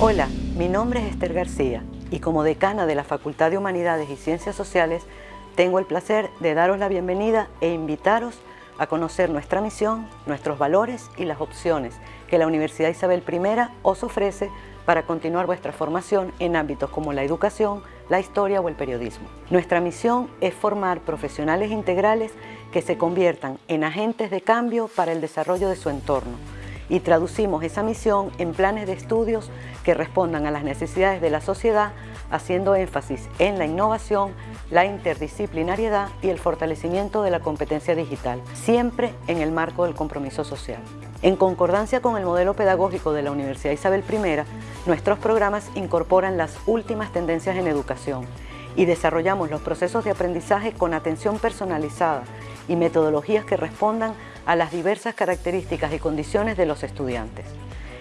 Hola, mi nombre es Esther García y como decana de la Facultad de Humanidades y Ciencias Sociales tengo el placer de daros la bienvenida e invitaros a conocer nuestra misión, nuestros valores y las opciones que la Universidad Isabel I os ofrece para continuar vuestra formación en ámbitos como la educación, la historia o el periodismo. Nuestra misión es formar profesionales integrales que se conviertan en agentes de cambio para el desarrollo de su entorno y traducimos esa misión en planes de estudios que respondan a las necesidades de la sociedad haciendo énfasis en la innovación, la interdisciplinariedad y el fortalecimiento de la competencia digital, siempre en el marco del compromiso social. En concordancia con el modelo pedagógico de la Universidad Isabel I, nuestros programas incorporan las últimas tendencias en educación y desarrollamos los procesos de aprendizaje con atención personalizada y metodologías que respondan a las diversas características y condiciones de los estudiantes.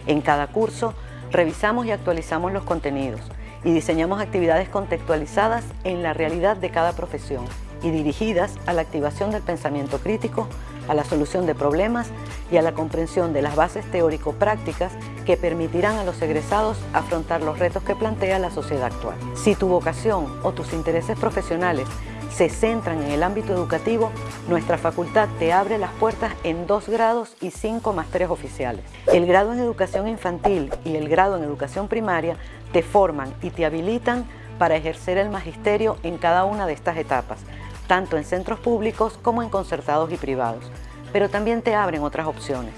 En cada curso, revisamos y actualizamos los contenidos y diseñamos actividades contextualizadas en la realidad de cada profesión y dirigidas a la activación del pensamiento crítico, a la solución de problemas y a la comprensión de las bases teórico-prácticas que permitirán a los egresados afrontar los retos que plantea la sociedad actual. Si tu vocación o tus intereses profesionales se centran en el ámbito educativo, nuestra facultad te abre las puertas en dos grados y cinco másteres oficiales. El grado en educación infantil y el grado en educación primaria te forman y te habilitan para ejercer el magisterio en cada una de estas etapas, tanto en centros públicos como en concertados y privados, pero también te abren otras opciones.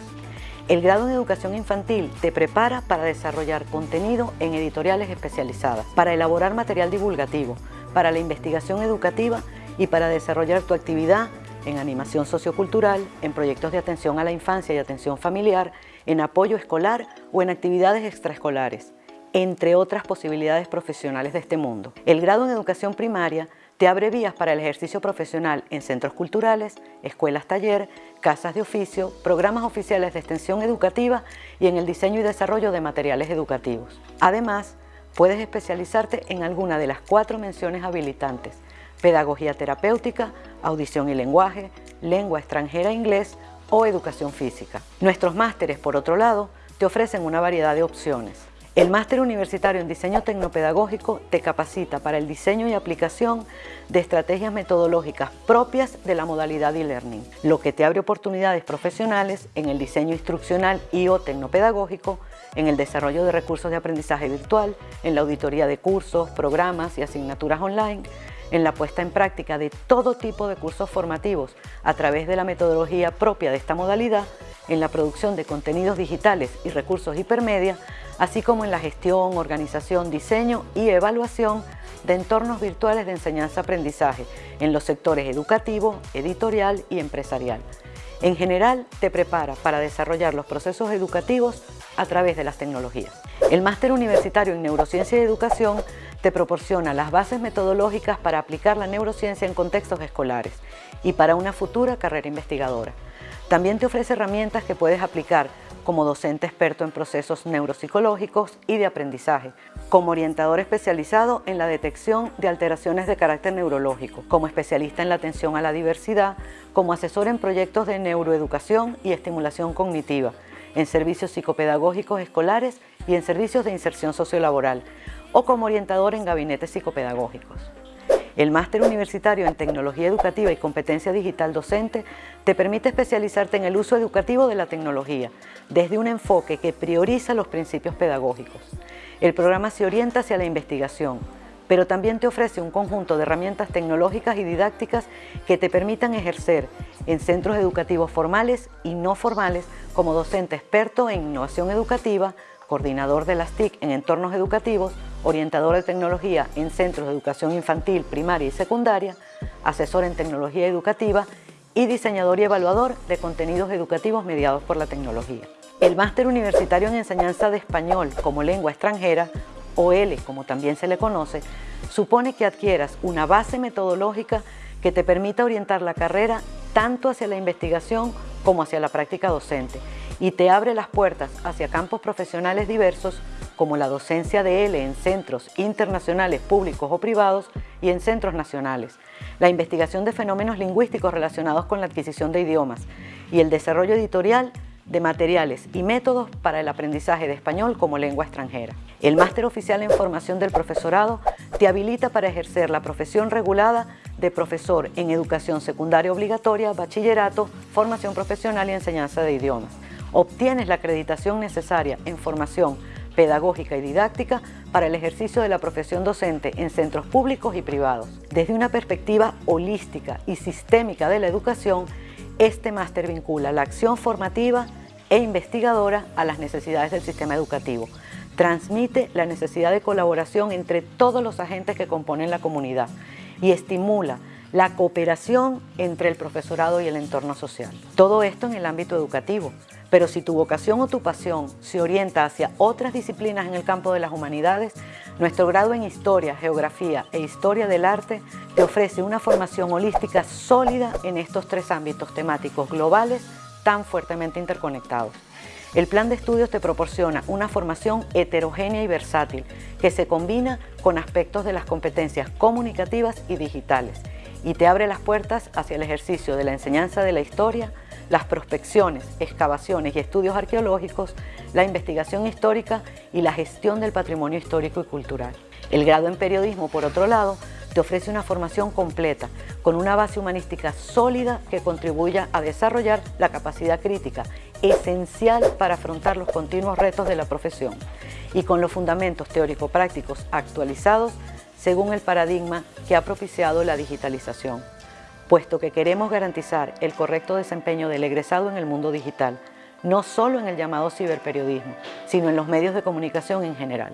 El grado en educación infantil te prepara para desarrollar contenido en editoriales especializadas, para elaborar material divulgativo, para la investigación educativa y para desarrollar tu actividad en animación sociocultural, en proyectos de atención a la infancia y atención familiar, en apoyo escolar o en actividades extraescolares, entre otras posibilidades profesionales de este mundo. El grado en educación primaria te abre vías para el ejercicio profesional en centros culturales, escuelas taller, casas de oficio, programas oficiales de extensión educativa y en el diseño y desarrollo de materiales educativos. Además, Puedes especializarte en alguna de las cuatro menciones habilitantes, pedagogía terapéutica, audición y lenguaje, lengua extranjera inglés o educación física. Nuestros másteres, por otro lado, te ofrecen una variedad de opciones. El máster universitario en diseño tecnopedagógico te capacita para el diseño y aplicación de estrategias metodológicas propias de la modalidad e-learning, lo que te abre oportunidades profesionales en el diseño instruccional y o tecnopedagógico, en el desarrollo de recursos de aprendizaje virtual, en la auditoría de cursos, programas y asignaturas online, en la puesta en práctica de todo tipo de cursos formativos a través de la metodología propia de esta modalidad, en la producción de contenidos digitales y recursos hipermedia, así como en la gestión, organización, diseño y evaluación de entornos virtuales de enseñanza-aprendizaje en los sectores educativo, editorial y empresarial. En general, te prepara para desarrollar los procesos educativos a través de las tecnologías. El Máster Universitario en Neurociencia y Educación te proporciona las bases metodológicas para aplicar la neurociencia en contextos escolares y para una futura carrera investigadora. También te ofrece herramientas que puedes aplicar como docente experto en procesos neuropsicológicos y de aprendizaje, como orientador especializado en la detección de alteraciones de carácter neurológico, como especialista en la atención a la diversidad, como asesor en proyectos de neuroeducación y estimulación cognitiva, en servicios psicopedagógicos escolares y en servicios de inserción sociolaboral, o como orientador en gabinetes psicopedagógicos. El máster universitario en Tecnología Educativa y Competencia Digital Docente te permite especializarte en el uso educativo de la tecnología, desde un enfoque que prioriza los principios pedagógicos. El programa se orienta hacia la investigación, pero también te ofrece un conjunto de herramientas tecnológicas y didácticas que te permitan ejercer en centros educativos formales y no formales como docente experto en innovación educativa, coordinador de las TIC en entornos educativos orientador de tecnología en centros de educación infantil, primaria y secundaria, asesor en tecnología educativa y diseñador y evaluador de contenidos educativos mediados por la tecnología. El Máster Universitario en Enseñanza de Español como Lengua Extranjera, o L como también se le conoce, supone que adquieras una base metodológica que te permita orientar la carrera tanto hacia la investigación como hacia la práctica docente y te abre las puertas hacia campos profesionales diversos como la docencia de L en centros internacionales públicos o privados y en centros nacionales, la investigación de fenómenos lingüísticos relacionados con la adquisición de idiomas y el desarrollo editorial de materiales y métodos para el aprendizaje de español como lengua extranjera. El Máster Oficial en Formación del Profesorado te habilita para ejercer la profesión regulada de profesor en educación secundaria obligatoria, bachillerato, formación profesional y enseñanza de idiomas. Obtienes la acreditación necesaria en formación pedagógica y didáctica para el ejercicio de la profesión docente en centros públicos y privados. Desde una perspectiva holística y sistémica de la educación, este máster vincula la acción formativa e investigadora a las necesidades del sistema educativo. Transmite la necesidad de colaboración entre todos los agentes que componen la comunidad y estimula la cooperación entre el profesorado y el entorno social. Todo esto en el ámbito educativo, pero si tu vocación o tu pasión se orienta hacia otras disciplinas en el campo de las humanidades, nuestro grado en Historia, Geografía e Historia del Arte te ofrece una formación holística sólida en estos tres ámbitos temáticos globales tan fuertemente interconectados. El plan de estudios te proporciona una formación heterogénea y versátil que se combina con aspectos de las competencias comunicativas y digitales y te abre las puertas hacia el ejercicio de la enseñanza de la historia, las prospecciones, excavaciones y estudios arqueológicos, la investigación histórica y la gestión del patrimonio histórico y cultural. El grado en periodismo, por otro lado, te ofrece una formación completa, con una base humanística sólida que contribuya a desarrollar la capacidad crítica, esencial para afrontar los continuos retos de la profesión, y con los fundamentos teórico-prácticos actualizados según el paradigma que ha propiciado la digitalización, puesto que queremos garantizar el correcto desempeño del egresado en el mundo digital, no solo en el llamado ciberperiodismo, sino en los medios de comunicación en general.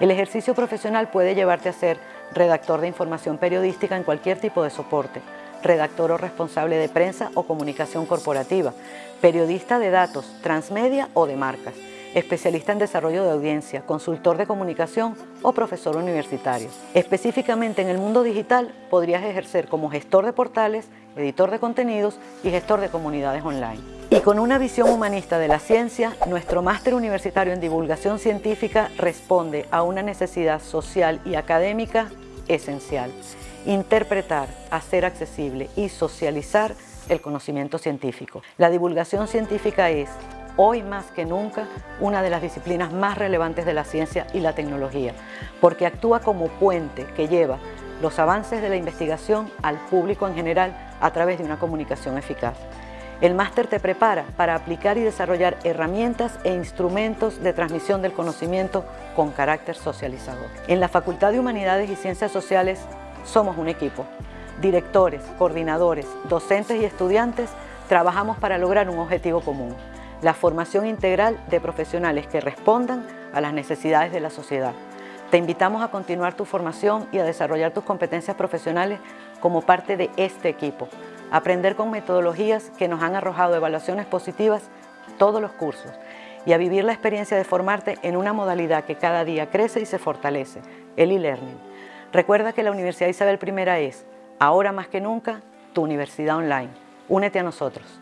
El ejercicio profesional puede llevarte a ser redactor de información periodística en cualquier tipo de soporte, redactor o responsable de prensa o comunicación corporativa, periodista de datos, transmedia o de marcas, especialista en desarrollo de audiencia, consultor de comunicación o profesor universitario. Específicamente en el mundo digital podrías ejercer como gestor de portales, editor de contenidos y gestor de comunidades online. Y con una visión humanista de la ciencia, nuestro máster universitario en divulgación científica responde a una necesidad social y académica esencial. Interpretar, hacer accesible y socializar el conocimiento científico. La divulgación científica es, hoy más que nunca, una de las disciplinas más relevantes de la ciencia y la tecnología, porque actúa como puente que lleva los avances de la investigación al público en general a través de una comunicación eficaz. El máster te prepara para aplicar y desarrollar herramientas e instrumentos de transmisión del conocimiento con carácter socializador. En la Facultad de Humanidades y Ciencias Sociales somos un equipo. Directores, coordinadores, docentes y estudiantes trabajamos para lograr un objetivo común, la formación integral de profesionales que respondan a las necesidades de la sociedad. Te invitamos a continuar tu formación y a desarrollar tus competencias profesionales como parte de este equipo aprender con metodologías que nos han arrojado evaluaciones positivas todos los cursos y a vivir la experiencia de formarte en una modalidad que cada día crece y se fortalece, el e-learning. Recuerda que la Universidad Isabel I es, ahora más que nunca, tu universidad online. Únete a nosotros.